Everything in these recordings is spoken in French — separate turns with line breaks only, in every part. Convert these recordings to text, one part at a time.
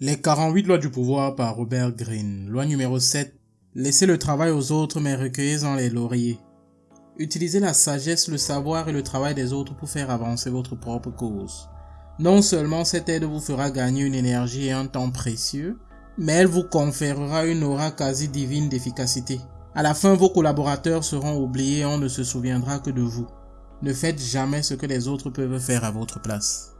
Les 48 lois du pouvoir par Robert Greene. Loi numéro 7. Laissez le travail aux autres mais recueillez-en les lauriers. Utilisez la sagesse, le savoir et le travail des autres pour faire avancer votre propre cause. Non seulement cette aide vous fera gagner une énergie et un temps précieux, mais elle vous conférera une aura quasi divine d'efficacité. À la fin, vos collaborateurs seront oubliés et on ne se souviendra que de vous. Ne faites jamais ce que les autres peuvent faire à votre place.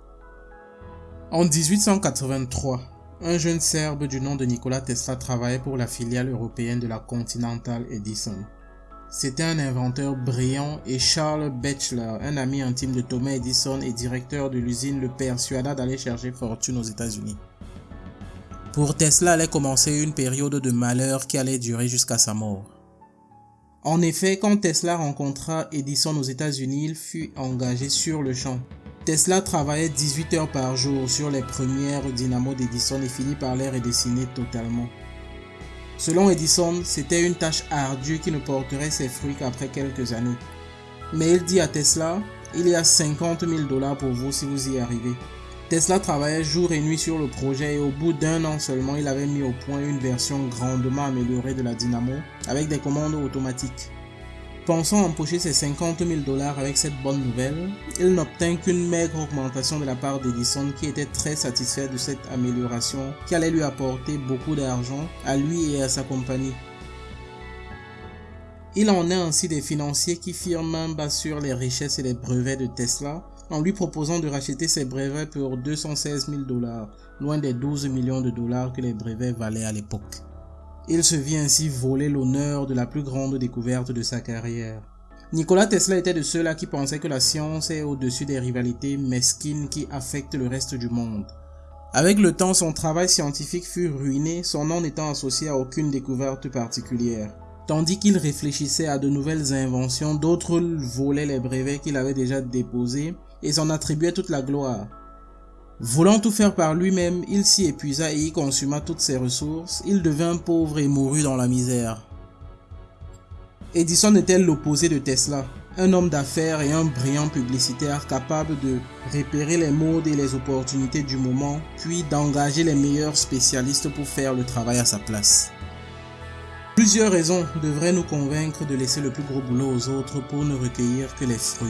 En 1883, un jeune Serbe du nom de Nikola Tesla travaillait pour la filiale européenne de la Continental Edison. C'était un inventeur brillant et Charles Batchelor, un ami intime de Thomas Edison et directeur de l'usine, le persuada d'aller chercher fortune aux États-Unis. Pour Tesla allait commencer une période de malheur qui allait durer jusqu'à sa mort. En effet, quand Tesla rencontra Edison aux États-Unis, il fut engagé sur le champ. Tesla travaillait 18 heures par jour sur les premières dynamos d'Edison et finit par les redessiner totalement. Selon Edison, c'était une tâche ardue qui ne porterait ses fruits qu'après quelques années. Mais il dit à Tesla, il y a 50 000 dollars pour vous si vous y arrivez. Tesla travaillait jour et nuit sur le projet et au bout d'un an seulement, il avait mis au point une version grandement améliorée de la dynamo avec des commandes automatiques. Pensant empocher ses 50 000 dollars avec cette bonne nouvelle, il n'obtint qu'une maigre augmentation de la part d'Edison qui était très satisfait de cette amélioration qui allait lui apporter beaucoup d'argent à lui et à sa compagnie. Il en est ainsi des financiers qui firent main bas sur les richesses et les brevets de Tesla en lui proposant de racheter ses brevets pour 216 000 dollars, loin des 12 millions de dollars que les brevets valaient à l'époque. Il se vit ainsi voler l'honneur de la plus grande découverte de sa carrière. Nikola Tesla était de ceux-là qui pensaient que la science est au-dessus des rivalités mesquines qui affectent le reste du monde. Avec le temps, son travail scientifique fut ruiné, son nom n'étant associé à aucune découverte particulière. Tandis qu'il réfléchissait à de nouvelles inventions, d'autres volaient les brevets qu'il avait déjà déposés et s'en attribuaient toute la gloire. Voulant tout faire par lui-même, il s'y épuisa et y consuma toutes ses ressources. Il devint pauvre et mourut dans la misère. Edison était l'opposé de Tesla, un homme d'affaires et un brillant publicitaire capable de repérer les modes et les opportunités du moment, puis d'engager les meilleurs spécialistes pour faire le travail à sa place. Plusieurs raisons devraient nous convaincre de laisser le plus gros boulot aux autres pour ne recueillir que les fruits.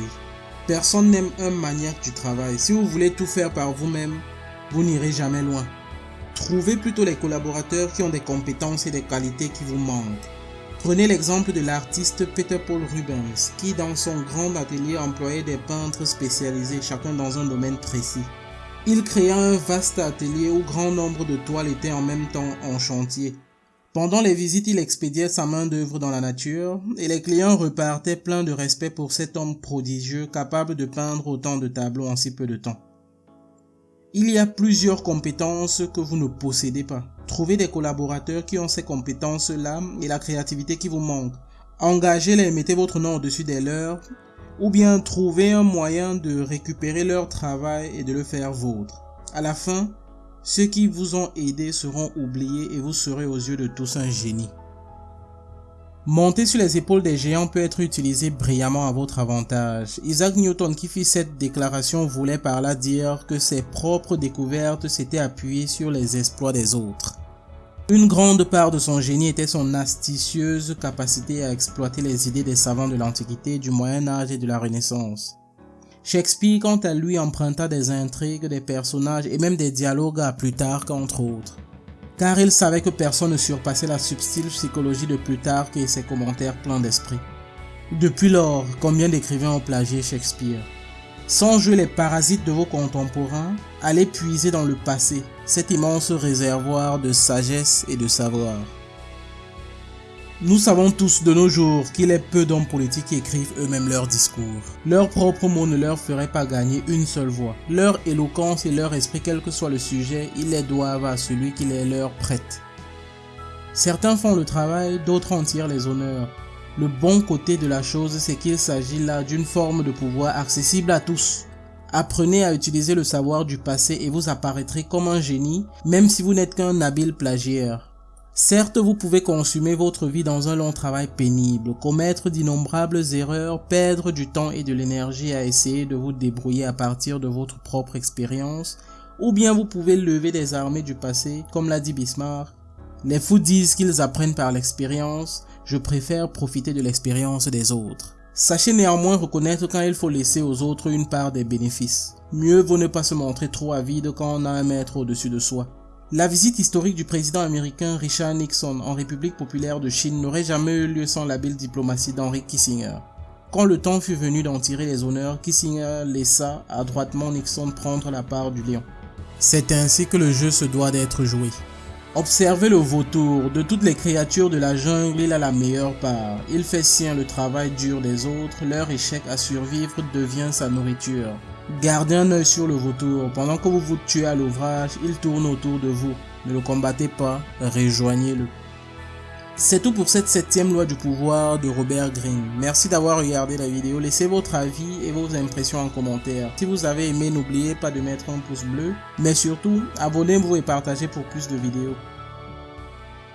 Personne n'aime un maniaque du travail. Si vous voulez tout faire par vous-même, vous n'irez jamais loin. Trouvez plutôt les collaborateurs qui ont des compétences et des qualités qui vous manquent. Prenez l'exemple de l'artiste Peter Paul Rubens, qui dans son grand atelier employait des peintres spécialisés, chacun dans un domaine précis. Il créa un vaste atelier où grand nombre de toiles étaient en même temps en chantier. Pendant les visites, il expédiait sa main d'œuvre dans la nature et les clients repartaient pleins de respect pour cet homme prodigieux capable de peindre autant de tableaux en si peu de temps. Il y a plusieurs compétences que vous ne possédez pas. Trouvez des collaborateurs qui ont ces compétences-là et la créativité qui vous manque. Engagez-les et mettez votre nom au-dessus des leurs ou bien trouvez un moyen de récupérer leur travail et de le faire vôtre. À la fin, ceux qui vous ont aidé seront oubliés et vous serez aux yeux de tous un génie. Monter sur les épaules des géants peut être utilisé brillamment à votre avantage. Isaac Newton qui fit cette déclaration voulait par là dire que ses propres découvertes s'étaient appuyées sur les exploits des autres. Une grande part de son génie était son astucieuse capacité à exploiter les idées des savants de l'Antiquité, du Moyen Âge et de la Renaissance. Shakespeare, quant à lui, emprunta des intrigues, des personnages et même des dialogues à Plutarque, entre autres. Car il savait que personne ne surpassait la subtile psychologie de Plutarque et ses commentaires pleins d'esprit. Depuis lors, combien d'écrivains ont plagié Shakespeare? Sans jouer les parasites de vos contemporains, allez puiser dans le passé, cet immense réservoir de sagesse et de savoir. Nous savons tous de nos jours qu'il est peu d'hommes politiques qui écrivent eux-mêmes leurs discours. Leurs propres mots ne leur feraient pas gagner une seule voix. Leur éloquence et leur esprit, quel que soit le sujet, ils les doivent à celui qui les leur prête. Certains font le travail, d'autres en tirent les honneurs. Le bon côté de la chose, c'est qu'il s'agit là d'une forme de pouvoir accessible à tous. Apprenez à utiliser le savoir du passé et vous apparaîtrez comme un génie, même si vous n'êtes qu'un habile plagiaire. Certes, vous pouvez consumer votre vie dans un long travail pénible, commettre d'innombrables erreurs, perdre du temps et de l'énergie à essayer de vous débrouiller à partir de votre propre expérience, Ou bien vous pouvez lever des armées du passé, comme l'a dit Bismarck. Les fous disent qu'ils apprennent par l'expérience, je préfère profiter de l'expérience des autres. Sachez néanmoins reconnaître quand il faut laisser aux autres une part des bénéfices. Mieux vaut ne pas se montrer trop avide quand on a un maître au-dessus de soi. La visite historique du président américain Richard Nixon en République populaire de Chine n'aurait jamais eu lieu sans l'habile diplomatie d'Henry Kissinger. Quand le temps fut venu d'en tirer les honneurs, Kissinger laissa adroitement Nixon prendre la part du lion. C'est ainsi que le jeu se doit d'être joué. Observez le vautour. De toutes les créatures de la jungle, il a la meilleure part. Il fait sien le travail dur des autres. Leur échec à survivre devient sa nourriture. Gardez un œil sur le vautour. Pendant que vous vous tuez à l'ouvrage, il tourne autour de vous. Ne le combattez pas, rejoignez-le. C'est tout pour cette septième loi du pouvoir de Robert Greene. Merci d'avoir regardé la vidéo. Laissez votre avis et vos impressions en commentaire. Si vous avez aimé, n'oubliez pas de mettre un pouce bleu. Mais surtout, abonnez-vous et partagez pour plus de vidéos.